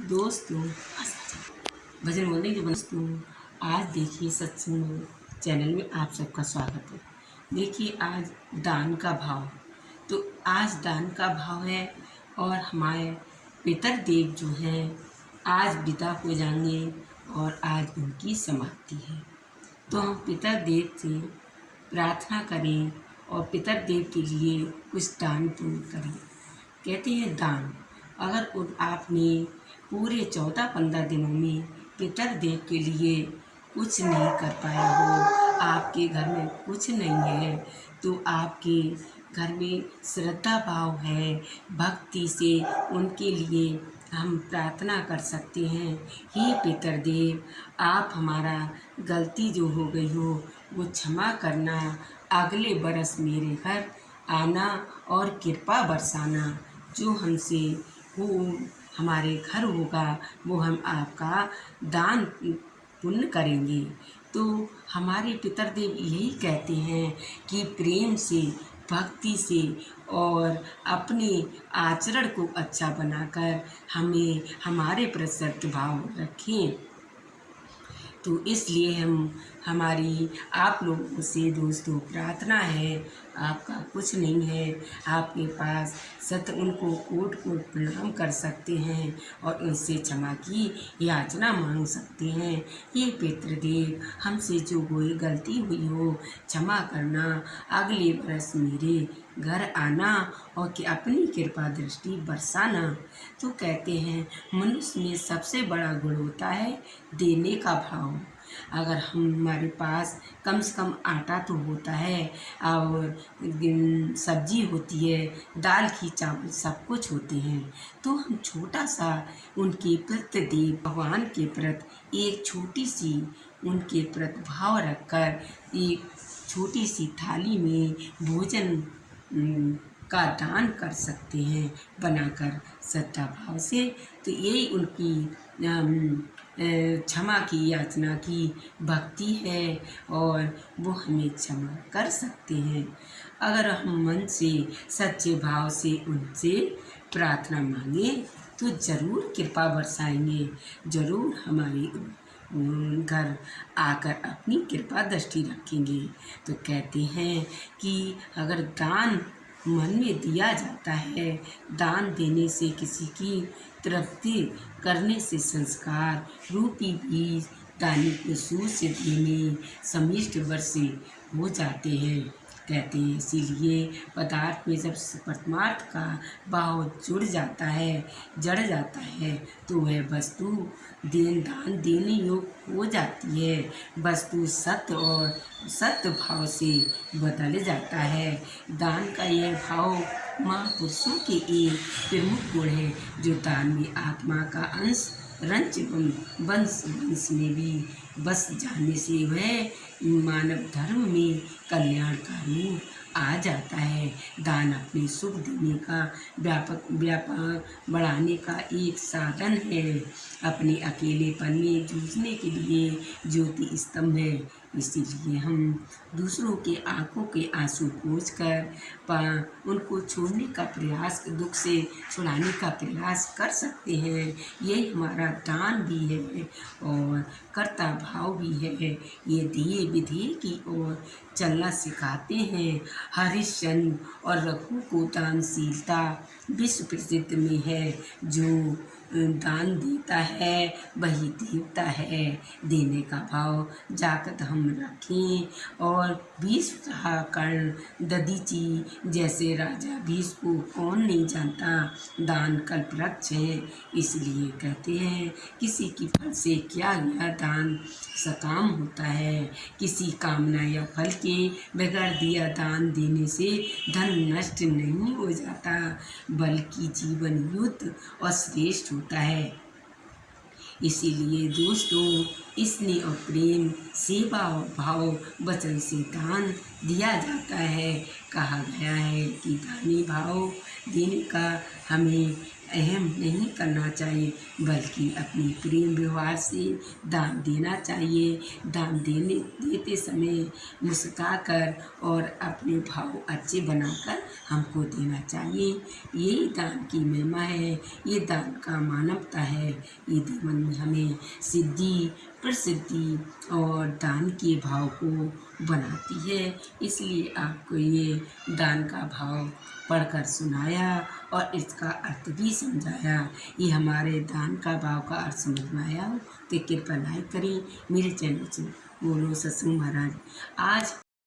दोस्तों भजन बोलने के दोस्तों आज देखिए सत्संग चैनल में आप सबका स्वागत है। देखिए आज दान का भाव। तो आज दान का भाव है और हमारे पितर देव जो हैं, आज विदा हो जाएँगे और आज उनकी समाप्ति है। तो हम पितर देव से प्रार्थना करें और पितर देव के लिए कुछ दान पुण्य करें। कहते हैं दान। अगर आपने पूरे चौदह पंद्रह दिनों में पितर देव के लिए कुछ नहीं कर पाया हो, आपके घर में कुछ नहीं है तो आपके घर में श्रद्धा भाव है, भक्ति से उनके लिए हम प्रार्थना कर सकते हैं। हे पितर देव, आप हमारा गलती जो हो गई हो, वो क्षमा करना, अगले बरस मेरे घर आना और कृपा बरसाना, जो हमसे हो हमारे घर होगा, वो हम आपका दान पुण्य करेंगे। तो हमारे पितर देव यही कहते हैं कि प्रेम से, भक्ति से और अपने आचरण को अच्छा बनाकर हमें, हमारे प्रति भाव रखें। तो इसलिए हम, हमारी आप लोगों से दोस्तों, प्रार्थना है आपका कुछ नहीं है। आपके पास सत उनको कोट कोट प्रणाम कर सकते हैं और उनसे क्षमा की याचना मांग सकते हैं। ये पितृदेव, हमसे जो कोई गलती हुई हो, क्षमा करना अगले बरस मेरे घर आना और कि अपनी कृपा दृष्टि बरसाना। तो कहते हैं, मनुष्य में सबसे बड़ा गुण होता है देने का भाव। अगर हमारे पास कम से कम आटा तो होता है, और सब्ज़ी होती है, दाल की चावल सब कुछ होते हैं तो हम छोटा सा उनके प्रति भगवान के प्रति एक छोटी सी उनके प्रति भाव रखकर एक छोटी सी थाली में भोजन का दान कर सकते हैं, बनाकर श्रद्धा भाव से। तो यही उनकी क्षमा की याचना की भक्ति है और वो हमें क्षमा कर सकते हैं। अगर हम मन से, सच्चे भाव से उनसे प्रार्थना मांगे तो ज़रूर कृपा बरसाएँगे। ज़रूर हमारे घर आकर अपनी कृपा दृष्टि रखेंगे। तो कहते हैं कि अगर दान मन में दिया जाता है। दान देने से किसी की तृप्ति, करने से संस्कार, रूपी बीज, दानी को सूर से देने समिष्ट वर्ष हो जाते हैं। कहते हैं। इसीलिए पदार्थ में जब परमार्थ का भाव जुड़ जाता है, जड़ जाता है तो वह वस्तु देन दान देने योग हो जाती है। वस्तु सत्य और सत्य भाव से बदल जाता है। दान का यह भाव महापुरुषों के एक प्रमुख गुण है, जो दान में आत्मा का अंश रंच वंश वंश में भी बस जाने से वह मानव धर्म में कल्याण का रूप आ जाता है। दान अपने सुख देने का व्यापक व्यापार बढ़ाने का एक साधन है। अपने अकेलेपन में जूझने के लिए ज्योति स्तंभ है। इसीलिए हम दूसरों के आँखों के आँसू पोछ कर उनको छोड़ने का प्रयास, दुख से छुड़ाने का प्रयास कर सकते हैं। ये हमारा दान भी है और कर्ता भाव भी है। ये दिए विधि की ओर चलना सिखाते हैं। हरिश्चंद्र और रघु को दानशीलता विश्व प्रसिद्ध में है, जो दान देता है, वही देवता है। देने का भाव जागत हम रखें। और भीष्म कर्ण ददीची जैसे राजा भीष्म को कौन नहीं जानता। दान कल्पवृक्ष है, इसलिए कहते हैं, किसी की फल से क्या गया दान सकाम होता है। किसी कामना या फल के बगैर दिया दान देने से धन नष्ट नहीं हो जाता। बल्कि जीवन युद्ध और श्रेष्ठ होता है। इसीलिए दोस्तों, इसने और प्रेम, सेवा और भाव, वचन से दान दिया जाता है। कहा गया है कि दानी भाव देने का हमें अहम नहीं करना चाहिए, बल्कि अपने प्रेम व्यवहार से दान देना चाहिए। दान देने, देते समय मुस्का कर और अपने भाव अच्छे बनाकर हमको देना चाहिए। यही दान की महिमा है, ये दान का मानवता है। ये जीवन में हमें सिद्धि प्रसिद्धि और दान के भाव को बनाती है। इसलिए आपको ये दान का भाव पढ़कर सुनाया और इसका अर्थ भी समझाया। ये हमारे दान का भाव का अर्थ समझ में आया हो तो कृपया लाइक करें। मेरे चैनल से बोलो ससु महाराज। आज